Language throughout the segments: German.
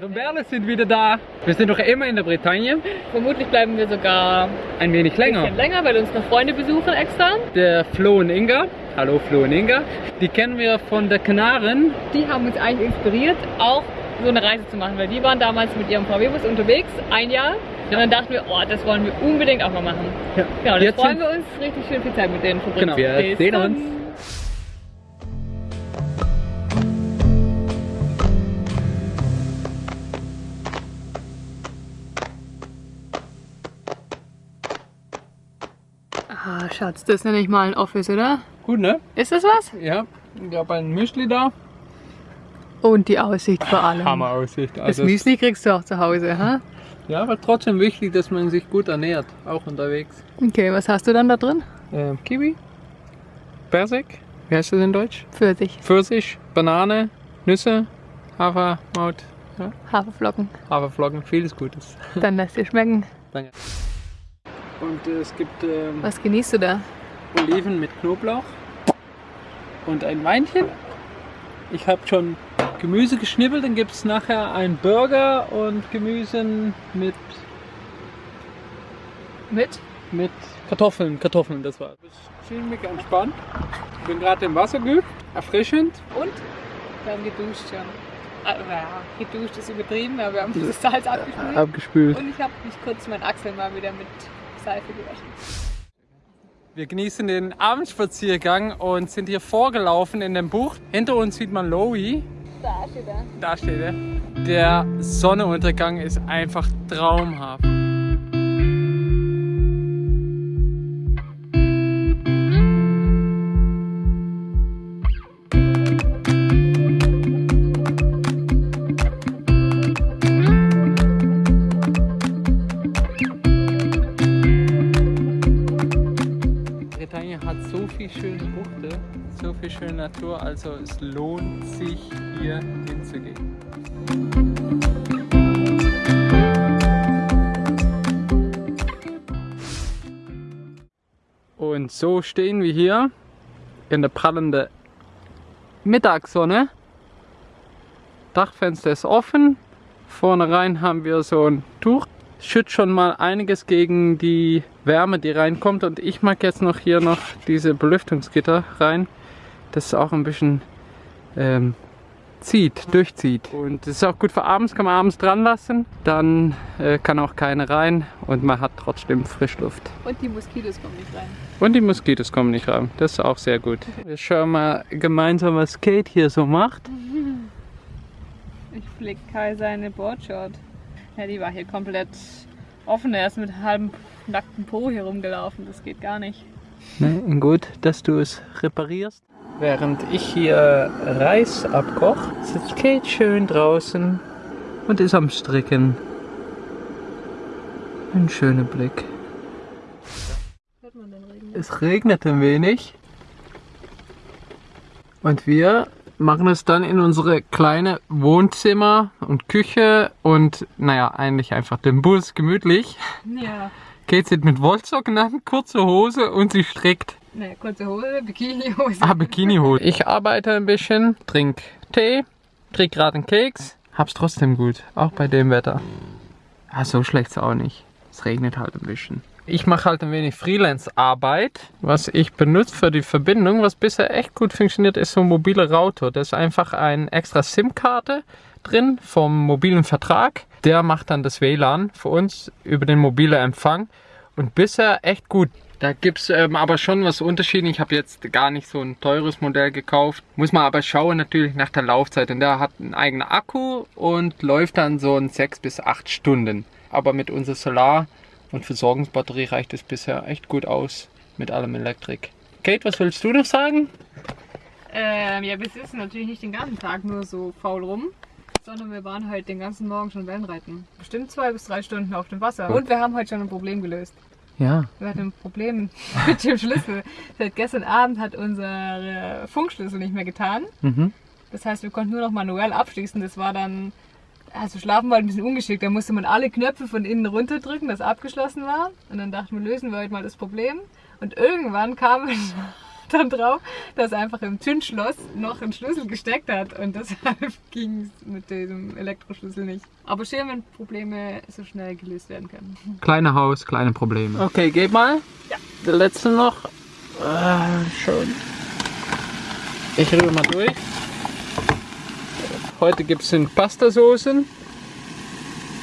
Die Berle sind wieder da. Wir sind doch immer in der Bretagne. Vermutlich bleiben wir sogar Ein wenig ein länger. bisschen länger, weil uns noch Freunde besuchen extra. Der Flo und Inga. Hallo Flo und Inga. Die kennen wir von der Kanaren. Die haben uns eigentlich inspiriert, auch so eine Reise zu machen, weil die waren damals mit ihrem VW-Bus unterwegs, ein Jahr. Und dann dachten wir, oh, das wollen wir unbedingt auch mal machen. Ja. Genau, jetzt freuen wir uns richtig schön viel Zeit mit denen verbringen. Genau, wir sehen uns. Schatz, das ist ja nicht mal ein Office, oder? Gut, ne? Ist das was? Ja. Ich habe ein Müsli da. Und die Aussicht vor allem. Hammer Aussicht. Das Also, Müsli kriegst du auch zu Hause, ha? ja, aber trotzdem wichtig, dass man sich gut ernährt. Auch unterwegs. Okay, was hast du dann da drin? Ähm, Kiwi. Persik. Wie heißt das in Deutsch? Pfirsich, Pfirsich, Banane, Nüsse, Hafermaut, ja, Haferflocken. Haferflocken, vieles Gutes. Dann lass dir schmecken. Danke. Und äh, es gibt ähm, Was genießt du da? Oliven mit Knoblauch und ein Weinchen. Ich habe schon Gemüse geschnippelt, dann gibt es nachher einen Burger und Gemüse mit, Mit? mit Kartoffeln. Kartoffeln, das war. Ich fühle mich entspannt. Ich bin gerade im Wasser geübt, erfrischend. Und? Wir haben geduscht schon. Also, ja, geduscht ist übertrieben, aber wir haben das Salz abgespült. Abgespült. Und ich habe mich kurz mein Achsel mal wieder mit Seife gewaschen. Wir genießen den Abendspaziergang und sind hier vorgelaufen in dem Bucht. Hinter uns sieht man Lowy. Da steht er. Da steht er. Der Sonnenuntergang ist einfach traumhaft. Bretagne hat so viel schöne Buchte, so viel schöne Natur, also es lohnt sich hier hinzugehen. Und so stehen wir hier in der prallenden Mittagssonne. Dachfenster ist offen. Vorne rein haben wir so ein Tuch. Schützt schon mal einiges gegen die Wärme, die reinkommt. Und ich mag jetzt noch hier noch diese Belüftungsgitter rein. Das ist auch ein bisschen ähm, zieht, durchzieht. Und das ist auch gut für abends, kann man abends dran lassen. Dann äh, kann auch keine rein und man hat trotzdem Frischluft. Und die Moskitos kommen nicht rein. Und die Moskitos kommen nicht rein. Das ist auch sehr gut. Wir schauen mal gemeinsam, was Kate hier so macht. Ich flick Kai seine Boardshort. Ja, die war hier komplett offen. Er ist mit halbem nacktem Po hier rumgelaufen. Das geht gar nicht. Ne, gut, dass du es reparierst. Während ich hier Reis abkoche, sitzt Kate schön draußen und ist am Stricken. Ein schöner Blick. Hört man den Regen? Es regnet ein wenig. Und wir machen es dann in unsere kleine Wohnzimmer und Küche und naja, eigentlich einfach den Bus gemütlich. Ja. Kate sitzt mit Wollsocken an, kurze Hose und sie strickt. Ne, kurze Hose, Bikinihose. Ah, Bikinihose. Ich arbeite ein bisschen, trink Tee, krieg gerade einen Keks, hab's trotzdem gut, auch bei dem Wetter. Ah, so schlecht's auch nicht. Es regnet halt ein bisschen. Ich mache halt ein wenig Freelance-Arbeit. Was ich benutze für die Verbindung, was bisher echt gut funktioniert, ist so ein mobiler Router. Da ist einfach eine extra SIM-Karte drin vom mobilen Vertrag. Der macht dann das WLAN für uns über den mobilen Empfang. Und bisher echt gut. Da gibt es ähm, aber schon was Unterschieden. Ich habe jetzt gar nicht so ein teures Modell gekauft. Muss man aber schauen natürlich nach der Laufzeit. Und der hat einen eigenen Akku und läuft dann so in 6 bis 8 Stunden. Aber mit unserer Solar- und Versorgungsbatterie reicht es bisher echt gut aus mit allem Elektrik. Kate, was willst du noch sagen? Ähm, ja, wir sitzen natürlich nicht den ganzen Tag nur so faul rum, sondern wir waren halt den ganzen Morgen schon Wellenreiten. Bestimmt zwei bis drei Stunden auf dem Wasser. Und wir haben heute schon ein Problem gelöst. Ja. Wir hatten ein Problem mit dem Schlüssel. Seit gestern Abend hat unser Funkschlüssel nicht mehr getan. Mhm. Das heißt, wir konnten nur noch manuell abschließen. Das war dann, also schlafen war ein bisschen ungeschickt. Da musste man alle Knöpfe von innen runterdrücken, dass abgeschlossen war. Und dann dachten wir, lösen wir heute mal das Problem. Und irgendwann kam dann drauf, dass einfach im Türschloss noch ein Schlüssel gesteckt hat und deshalb ging es mit dem Elektroschlüssel nicht. Aber schön, wenn Probleme so schnell gelöst werden können. Kleine Haus, kleine Probleme. Okay, geht mal. Ja. Der letzte noch. Ah, schön. Ich rühre mal durch. Heute gibt es Pastasoßen.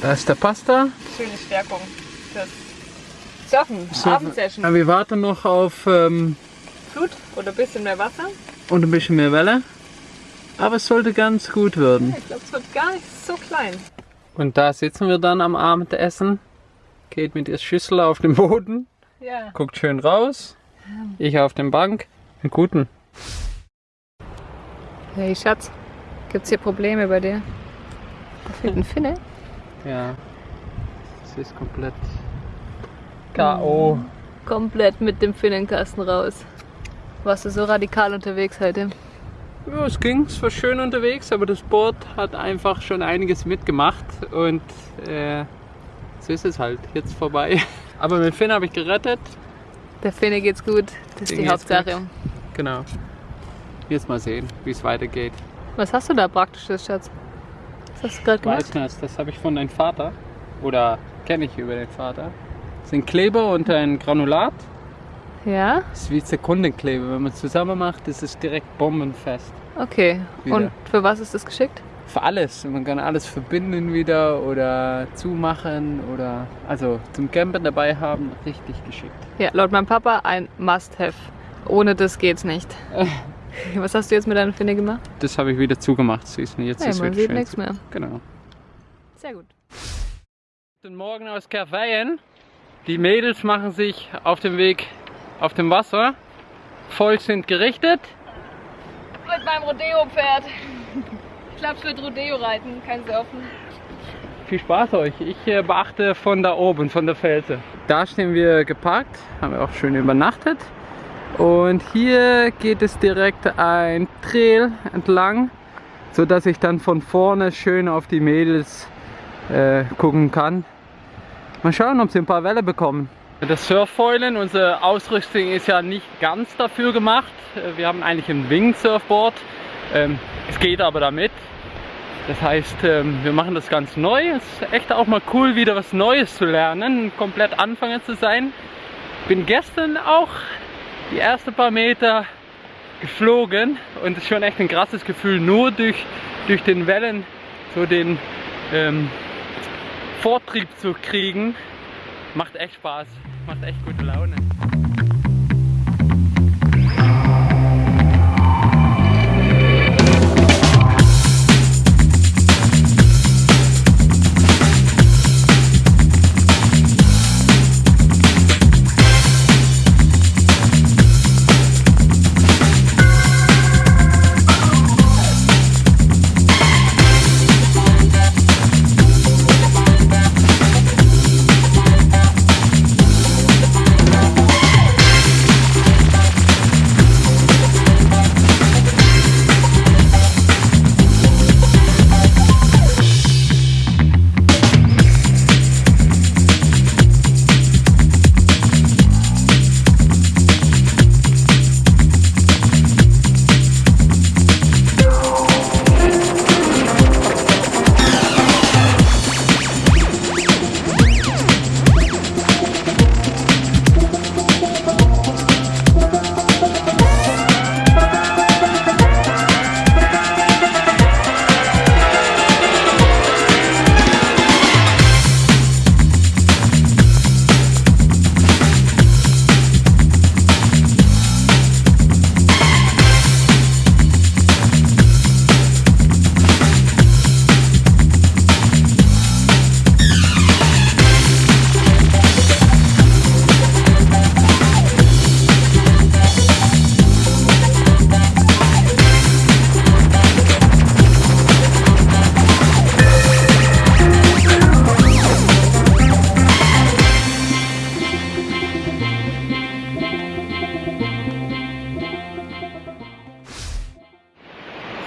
Da ist der Pasta. Schöne Stärkung. Das Surfen, Surfen. Abendsession. Ja, wir warten noch auf ähm, Flut oder ein bisschen mehr Wasser. und ein bisschen mehr Welle. Aber es sollte ganz gut werden. Ich glaube, es wird gar nicht so klein. Und da sitzen wir dann am Abendessen. Geht mit der Schüssel auf den Boden, Ja. guckt schön raus. Ich auf der Bank. Einen guten. Hey Schatz, gibt's hier Probleme bei dir? Da fehlt ein Finne. Ja. Es ist komplett K.O. Komplett mit dem Finnenkasten raus. Warst du so radikal unterwegs heute? Ja, es ging, es war schön unterwegs, aber das Board hat einfach schon einiges mitgemacht und äh, so ist es halt, jetzt vorbei. Aber mit Finn habe ich gerettet, Der Finne geht's gut, das ist Dem die Hauptsache. genau. Jetzt mal sehen, wie es weitergeht. Was hast du da praktisches, Schatz? Was hast du gerade gemacht? Weißnass, das habe ich von deinem Vater oder kenne ich über den Vater. Das sind Kleber und ein Granulat. Ja? Das ist wie Sekundenkleber. Wenn man es zusammen macht, ist es direkt bombenfest. Okay. Wieder. Und für was ist das geschickt? Für alles. Man kann alles verbinden wieder oder zumachen oder also zum Campen dabei haben, richtig geschickt. Ja, laut meinem Papa ein Must-Have. Ohne das geht's nicht. Was hast du jetzt mit deiner Finne gemacht? Das habe ich wieder zugemacht, siehst du. Jetzt Ja, ist man wieder sieht schön. nichts mehr. Genau. Sehr gut. Guten Morgen aus Kerveien. Die Mädels machen sich auf den Weg auf dem Wasser. Voll sind gerichtet. Mit meinem Rodeo-Pferd. Ich glaube, es wird Rodeo reiten, kein Surfen. Viel Spaß euch. Ich äh, beachte von da oben, von der Felsen. Da stehen wir geparkt, haben wir auch schön übernachtet. Und hier geht es direkt ein Trail entlang, so dass ich dann von vorne schön auf die Mädels äh, gucken kann. Mal schauen, ob sie ein paar Welle bekommen. Das Surffoilen, unsere Ausrüstung ist ja nicht ganz dafür gemacht. Wir haben eigentlich ein Wing-Surfboard. Ähm, es geht aber damit. Das heißt, ähm, wir machen das ganz neu. Es ist echt auch mal cool, wieder was Neues zu lernen, komplett Anfänger zu sein. Bin gestern auch die ersten paar Meter geflogen und es ist schon echt ein krasses Gefühl, nur durch, durch den Wellen so den ähm, Vortrieb zu kriegen. Macht echt Spaß, macht echt gute Laune.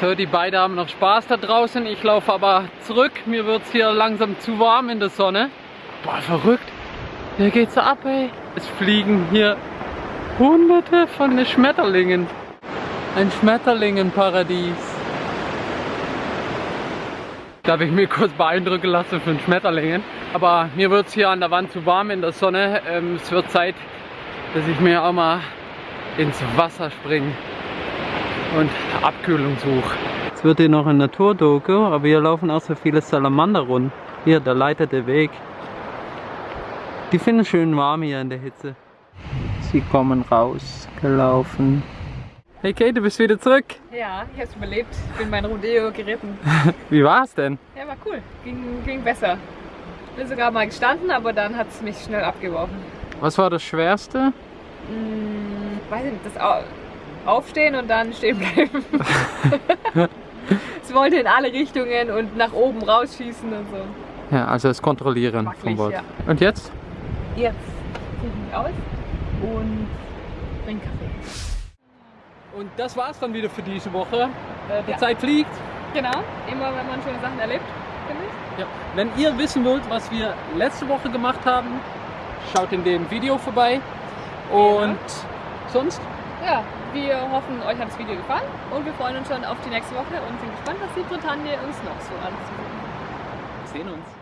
So, die beiden haben noch Spaß da draußen. Ich laufe aber zurück. Mir wird es hier langsam zu warm in der Sonne. Boah, verrückt. Hier geht's ab, ey. Es fliegen hier Hunderte von Schmetterlingen. Ein Schmetterlingenparadies. Da habe ich mir kurz beeindrucken lassen von Schmetterlingen. Aber mir wird es hier an der Wand zu warm in der Sonne. Ähm, es wird Zeit, dass ich mir auch mal ins Wasser springe und Abkühlung suche. Jetzt wird hier noch ein Naturdoku, aber hier laufen auch so viele Salamander rund. Hier, der leitete Weg. Die finden schön warm hier in der Hitze. Sie kommen rausgelaufen. Hey Kate, du bist wieder zurück. Ja, ich hab's überlebt. Ich bin mein Rodeo geritten. Wie war's denn? Ja, war cool. Ging, ging besser. Bin sogar mal gestanden, aber dann hat es mich schnell abgeworfen. Was war das Schwerste? Hm, weiß ich nicht, das Aufstehen und dann stehen bleiben. es wollte in alle Richtungen und nach oben rausschießen und so. Ja, also das Kontrollieren Wackelig, vom Wort. ja. Und jetzt? Jetzt ziehe ich mich aus und trinke Kaffee. Und das war's dann wieder für diese Woche. Äh, die Ja. Zeit fliegt. Genau, immer wenn man schöne Sachen erlebt, finde ich. Ja. Wenn ihr wissen wollt, was wir letzte Woche gemacht haben, schaut in dem Video vorbei. Und sonst? Ja, wir hoffen, euch hat das Video gefallen und wir freuen uns schon auf die nächste Woche und sind gespannt, was die Bretagne uns noch so anzubieten. Wir sehen uns.